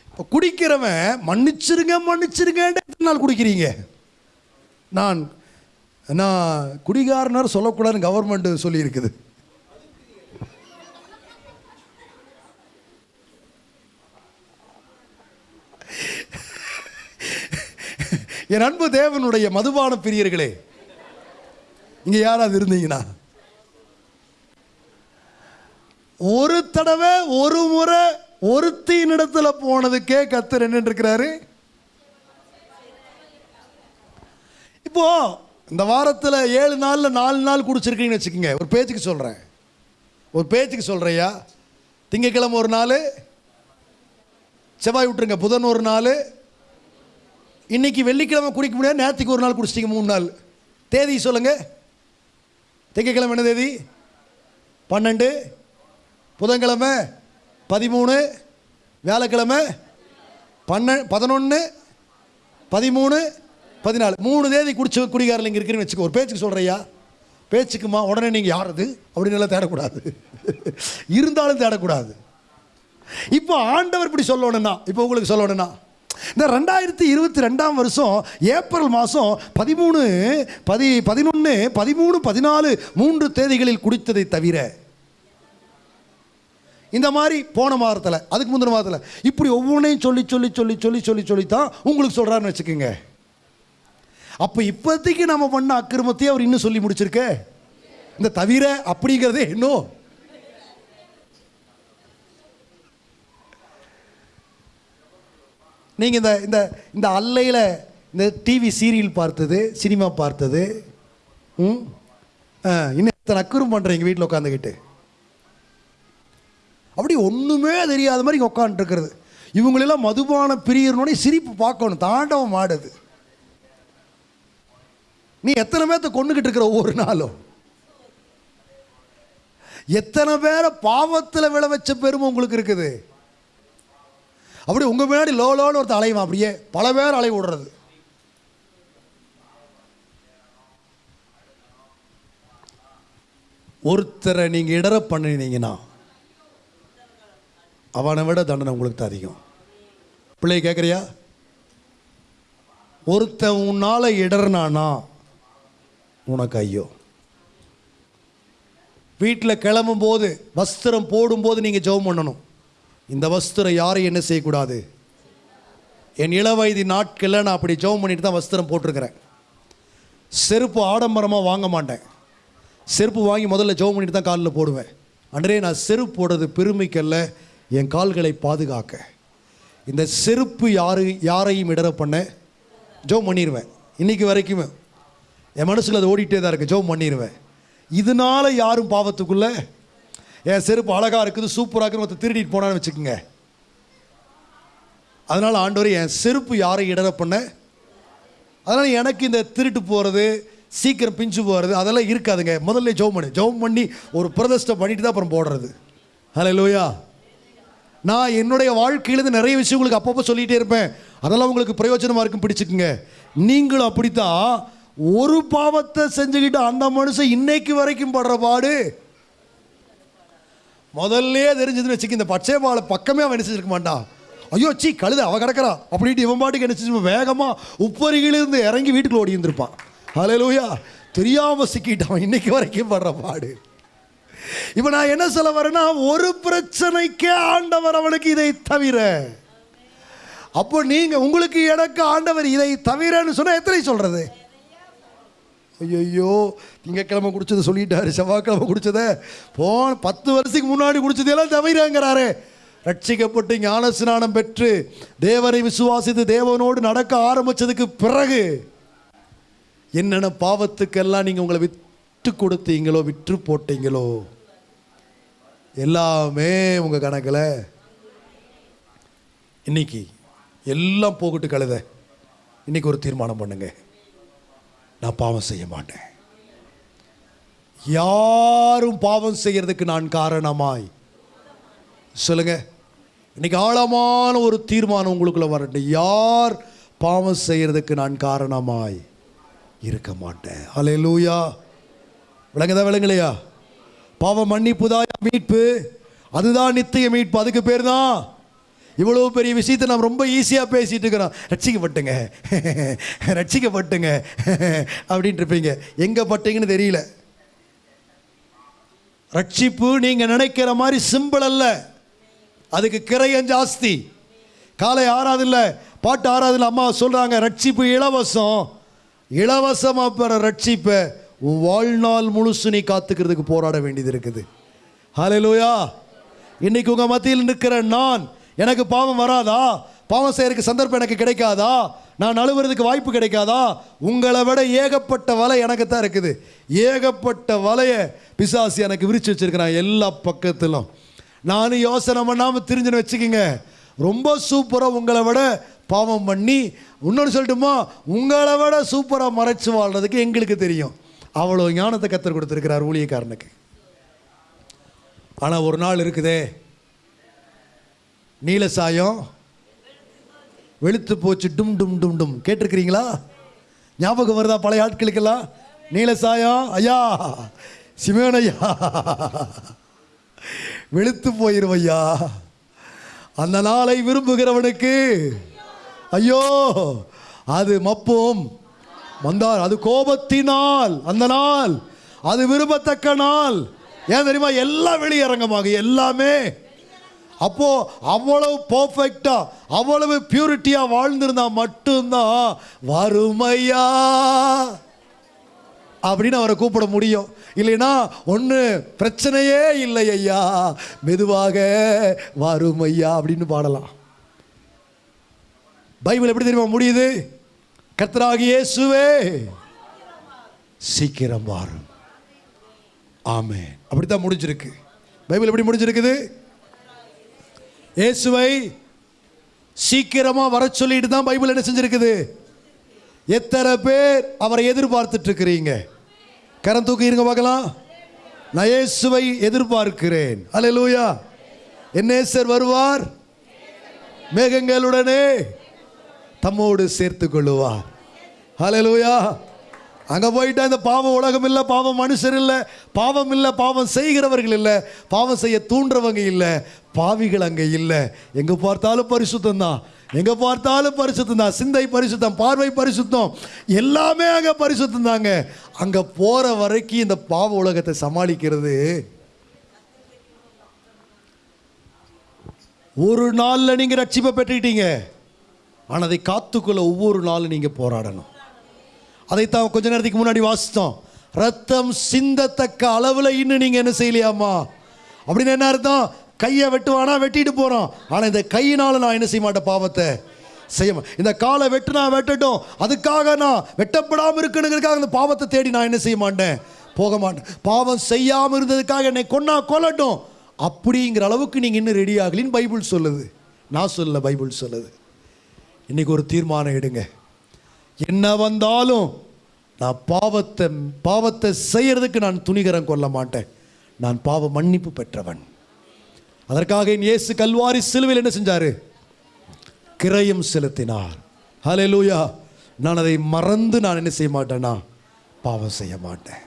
இப்போ குடிக்கிறவன் மன்னிச்சிருங்க மன்னிச்சிருங்க எத்தனை நாள் குடிக்கிறீங்க? நான் நான் குடிகாரனர் சொல்லக்கூடாதுன்னு கவர்மெண்ட் சொல்லியிருக்குது. என் அன்பு தேவனுடைய மதுபான பிரியர்களே இங்கே யாராவது இருந்தீங்கன்னா ஒரு தடவை ஒரு முறை ஒருத்தினிடத்தில் போனதுக்கே கத்தர் என்ன இருக்கிறாரு இப்போ இந்த வாரத்தில் ஏழு நாளில் நாலு நாள் குடிச்சிருக்கீங்கன்னு வச்சுக்கோங்க. ஒரு பேச்சுக்கு சொல்கிறேன் ஒரு பேச்சுக்கு சொல்கிறையா திங்கக்கிழமை ஒரு நாள் செவ்வாய் விட்டுருங்க புதன் ஒரு நாள் இன்னைக்கு வெள்ளிக்கிழமை குடிக்க முடியாது நேற்றுக்கு ஒரு நாள் குடிச்சிட்டிங்க மூணு நாள். தேதி சொல்லுங்கள் திங்கக்கிழமை என்ன தேதி? பன்னெண்டு புதன்கிழமை பதிமூணு வியாழக்கிழமை பன்ன பதினொன்று பதிமூணு பதினாலு. மூணு தேதி குடிச்ச குடிகாரில் இங்கே இருக்குன்னு வச்சுக்கோ ஒரு பேச்சுக்கு சொல்கிறையா பேச்சுக்குமா உடனே நீங்கள் யாரது அப்படின்னு எல்லாம் தேடக்கூடாது. இருந்தாலும் தேடக்கூடாது. இப்போ ஆண்டவர் இப்படி சொல்லணும்னா இப்போ உங்களுக்கு சொல்லணும்னா இந்த ரெண்டாயிரத்தி இருபத்தி ரெண்டாம் வருஷம் ஏப்ரல் மாதம் பதிமூணு பதி பதினொன்று பதிமூணு பதினாலு மூன்று தேதிகளில் குடித்ததை தவிர இந்த மாதிரி போன மாதத்தில் அதுக்கு முந்தின மாதத்தில் இப்படி ஒவ்வொன்றையும் சொல்லி சொல்லி சொல்லி சொல்லி சொல்லி சொல்லி தான் உங்களுக்கு சொல்கிறாருன்னு வச்சுக்கோங்க. அப்போ இப்போதைக்கு நம்ம பண்ண அக்கிரமத்தையே அவர் இன்னும் சொல்லி முடிச்சிருக்க? இந்த தவிர அப்படிங்கிறதே இன்னும் நீங்கள் இந்த இந்த இந்த அல்லையில் இந்த டிவி சீரியல் பார்த்தது சினிமா பார்த்தது ம்? ஆ, இன்னும் எத்தனை அக்குறம் பண்ணுறீங்க வீட்டில் உட்காந்துக்கிட்டு அப்படி ஒன்றுமே தெரியாத மாதிரி உட்காந்துருக்கிறது இவங்களெல்லாம் மதுபான பிரியறனோடய சிரிப்பு பார்க்கணும். தாண்டவம் ஆடுது நீ எத்தனை பேர்த்த கொண்டுக்கிட்டு இருக்கிற ஒவ்வொரு நாளும்? எத்தனை பேரை பாவத்தில் விளை வச்ச பெருமை உங்களுக்கு இருக்குது? அப்படி உங்கள் முன்னாடி லோ லோன்னு ஒருத்தர் அலைவான் அப்படியே பல பேர் அலை விடுறது. ஒருத்தரை நீங்கள் இடர பண்ணினீங்கன்னா அவனை விட தண்டனை உங்களுக்கு தான் அதிகம். பிள்ளை கேட்குறியா ஒருத்தன் உன்னால் இடர்னானா உனக்கு ஐயோ. வீட்டில் கிளம்பும் போது வஸ்திரம் போடும்போது நீங்கள் ஜெபம் பண்ணணும். இந்த வஸ்திரம் யாரையும் என்ன செய்யக்கூடாது? என் இளவயதி நாட்களில் நான் அப்படி ஜெபம் பண்ணிட்டு தான் வஸ்திரம் போட்டிருக்கிறேன். செருப்பு ஆடம்பரமாக வாங்க மாட்டேன். செருப்பு வாங்கி முதல்ல ஜெபம் பண்ணிட்டு தான் காலில் போடுவேன். அன்றே நான் செருப்பு போடுறது பெருமைக்கல்ல. என் கால்களை பாதுகாக்க. இந்த செருப்பு யாரு யாரையும் இடர பண்ண ஜெபம் பண்ணிடுவேன் இன்னைக்கு வரைக்குமே என் மனசில் அது ஓடிட்டே தான் இருக்கு ஜெபம் பண்ணிடுவேன் இதனால யாரும் பாவத்துக்குள்ள என் செருப்பு அழகாக இருக்குது சூப்பராக இருக்குன்னு மற்ற திருடிட்டு போனான்னு வச்சுக்கோங்க. அதனால் ஆண்டவர் என் செருப்பு யாரை இடர பண்ண அதனால் எனக்கு இந்த திருட்டு போகிறது சீக்கிரம் பிஞ்சு போகிறது அதெல்லாம் இருக்காதுங்க. முதல்ல ஜெபம் பண்ணு. ஜெபம் பண்ணி ஒரு பிரதஷ்டம் பண்ணிட்டு தான் அப்புறம் போடுறது. ஹலோ லோயா நான் என்னுடைய வாழ்க்கையிலேருந்து நிறைய விஷயம் உங்களுக்கு அப்பப்போ சொல்லிகிட்டே இருப்பேன். அதெல்லாம் உங்களுக்கு பிரயோஜனமாக இருக்கும் பிடிச்சிக்குங்க. நீங்களும் அப்படித்தான் ஒரு பாவத்தை செஞ்சுக்கிட்டு அந்த மனுஷன் இன்னைக்கு வரைக்கும் படுற பாடு. முதல்ல தெரிஞ்சதுன்னு வச்சுக்க இந்த பச்சை பாலை பக்கமே அவன் என்ன மாட்டான். ஐயோ சீ கழுத அவ கிடக்கிறான் அப்படின்ட்டு இவன் பாட்டுக்கு என்ன வேகமாக உப்பருகிலிருந்து இறங்கி வீட்டுக்குள்ள ஓடி இருந்திருப்பான் ஹalleluya. தெரியாமல் சிக்கிட்டான் அவன் இன்னைக்கு வரைக்கும் படுற பாடு. இப்போ நான் என்ன சொல்ல வரேன்னா ஒரு பிரச்சனைக்கே ஆண்டவர் அவனுக்கு இதை தவிர. அப்போ நீங்கள் உங்களுக்கு எனக்கு ஆண்டவர் இதை தவிரன்னு சொன்னால் எத்தனை சொல்கிறது ஐயோ திங்கக்கிழமை குடிச்சதை சொல்லிட்டாரு செவ்வாய்க்கிழமை குடிச்சதை. போன பத்து வருஷத்துக்கு முன்னாடி குடிச்சதெல்லாம் தவிரங்கிறாரு. ரட்சிக்கப்பட்டு ஞான ஸ்நானம் பெற்று தேவனை விசுவாசித்து தேவனோடு நடக்க ஆரம்பிச்சதுக்கு பிறகு என்னென்ன பாவத்துக்கெல்லாம் நீங்கள் உங்களை விட்டு கொடுத்தீங்களோ விற்று போட்டீங்களோ எல்லாமே உங்கள் கணக்கில். இன்னைக்கு எல்லாம் போகட்டு கழுத. இன்னைக்கு ஒரு தீர்மானம் பண்ணுங்க. நான் பாவம் செய்ய மாட்டேன். யாரும் பாவம் செய்கிறதுக்கு நான் காரணமாய். சொல்லுங்க. இன்னைக்கு ஆழமான ஒரு தீர்மானம் உங்களுக்குள்ள வரட்டும் யார் பாவம் செய்கிறதுக்கு நான் காரணமாய் இருக்க மாட்டேன். அலே லூயா விளங்குதா விளங்கலையா? பாவம் மன்னிப்புதாய மீட்பு? அதுதான் நித்திய மீட்பு. அதுக்கு பேர் தான் இவ்வளோ பெரிய விஷயத்தை நாம் ரொம்ப ஈஸியாக பேசிகிட்டு இருக்கிறோம். ரட்சிக்கப்பட்டுங்க. ரட்சிக்கப்பட்டுங்க. அப்படின்ட்டு இருப்பீங்க. எங்கே பட்டீங்கன்னு தெரியல. ரட்சிப்பு நீங்கள் நினைக்கிற மாதிரி சிம்பிள் அல்ல. அதுக்கு கிரையம் ஜாஸ்தி காலை ஆறாதில்ல பாட்டு ஆறாதில்ல அம்மா சொல்கிறாங்க ரட்சிப்பு இலவசம். இலவசமாக பெற ரட்சிப்பை. உன் வாழ்நாள் முழுசு நீ காத்துக்கிறதுக்கு போராட வேண்டியது இருக்குது. ஹalleluya இன்னைக்கு உங்கள் மத்தியில் நிற்கிற நான் எனக்கு பாவம் வராதா? பாவம் செய்யறதுக்கு சந்தர்ப்பம் எனக்கு கிடைக்காதா? நான் அழுவுறதுக்கு வாய்ப்பு கிடைக்காதா? உங்களை விட ஏகப்பட்ட வலை எனக்கு தான் இருக்குது. ஏகப்பட்ட வலையை பிசாசி எனக்கு விரிச்சு வச்சுருக்கிறேன் எல்லா பக்கத்திலும். நானும் யோசனை பண்ணாமல் தெரிஞ்சுன்னு வச்சுக்கோங்க. ரொம்ப சூப்பராக உங்களை விட பாவம் பண்ணி இன்னொன்று சொல்லட்டுமா? உங்களை விட சூப்பராக மறைச்சு வாழ்றதுக்கு எங்களுக்கு தெரியும். அவ்வளோ ஞானத்தை கற்றுக் கொடுத்துருக்கிறார் ஊழியக்காரனுக்கு. ஆனால் ஒரு நாள் இருக்குதே. நீல சாயம் வெளுத்து போச்சு டும் டும் டும் டும். கேட்டிருக்கிறீங்களா? ஞாபகம் வருதா பழைய ஆட்களுக்கெல்லாம்? நீல சாயம் ஐயா சிமேன் ஐயா. வெளுத்து போயிரும் ஐயா அந்த நாளை விரும்புகிறவனுக்கு ஐயோ அது மப்பும். வந்தார். அது கோபத்தினால் அந்த நாள். அது விரும்பத்தக்க நாள். ஏன் தெரியுமா? எல்லாம் வெளியரங்கமாக எல்லாமே. அப்போ அவ்வளவு பர்ஃபெக்டா அவ்வளவு பியூரிட்டியா வாழ்ந்திருந்தா மட்டும்தான் வறுமையா? அப்படின்னு அவரை கூப்பிட முடியும். இல்லைன்னா ஒன்று பிரச்சனையே இல்லை ஐயா. மெதுவாக வறுமையா அப்படின்னு பாடலாம். பைபிள் எப்படி தெரியுமா முடியுது? கத்ராகியேசுவே இயேசுவே. சீக்கிரம் வாரும். ஆமே அப்படித்தான் முடிஞ்சிருக்கு. பைபிள் எப்படி முடிஞ்சிருக்குது? இயேசுவை சீக்கிரமா வர சொல்லிட்டு தான் பைபிள் என்ன செஞ்சிருக்குது? எத்தனை பேர் அவரை எதிர்பார்த்துட்டு இருக்கிறீங்க கரம் தூக்கி இருங்க பார்க்கலாம். நான் இயேசுவை எதிர்பார்க்கிறேன். அல்லேலூயா என் நேசர் வருவார். மேகங்களுடனே. தம்மோடு சேர்த்து கொள்ளுவா ஹலலூயா அங்க போயிட்டா இந்த பாவம் உலகம் இல்லை பாவம் மனுஷர் இல்லை பாவம் இல்லை பாவம் செய்கிறவர்கள் இல்லை பாவம் செய்ய தூண்டுறவங்க இல்லை பாவிகள் அங்கே இல்லை. எங்க பார்த்தாலும் பரிசுத்தம் தான். எங்க பார்த்தாலும் பரிசுத்தம் தான். சிந்தை பரிசுத்தம் பார்வை பரிசுத்தம். எல்லாமே அங்க பரிசுத்தம் தாங்க. அங்க போற வரைக்கும் இந்த பாவ உலகத்தை சமாளிக்கிறது. ஒரு நாள்ல நீங்க ரட்சிப்பை பெற்றுக்கிட்டீங்க. ஆனால் அதை காத்துக்கொள்ள ஒவ்வொரு நாளும் நீங்கள் போராடணும். அதைத்தான் கொஞ்ச நேரத்துக்கு முன்னாடி வாசித்தோம். ரத்தம் சிந்தத்தக்க அளவில் இன்னும் நீங்கள் என்ன செய்யலையாமா அப்படின்னு என்ன அர்த்தம்? கையை வெட்டுவானா? வெட்டிட்டு போகிறோம் ஆனால் இந்த கையினால் நான் என்ன செய்ய மாட்டேன் பாவத்தை? செய்ய இந்த காலை வெட்டுனா வெட்டட்டும். அதுக்காக நான் வெட்டப்படாமல் இருக்கணுங்கிறதுக்காக அந்த பாவத்தை தேடி நான் என்ன செய்ய மாட்டேன்? போக மாட்டேன். பாவம் செய்யாமல் இருந்ததுக்காக என்னை கொன்னா கொல்லட்டும். அப்படிங்கிற அளவுக்கு நீங்கள் இன்னும் ரெடி ஆகலின்னு பைபிள் சொல்லுது. நான் சொல்லல பைபிள் சொல்லுது. இன்னைக்கு ஒரு தீர்மானம் எடுங்க. என்ன வந்தாலும் நான் பாவத்தை பாவத்தை செய்யறதுக்கு நான் துணிகரம் கொள்ள மாட்டேன். நான் பாவ மன்னிப்பு பெற்றவன். அதற்காக என் இயேசு கல்வாரி சிலுவையில் என்ன செஞ்சாரு? கிரயம் செலுத்தினார். ஹalleluya நான் அதை மறந்து நான் என்ன செய்ய மாட்டேன்னா பாவம் செய்ய மாட்டேன்.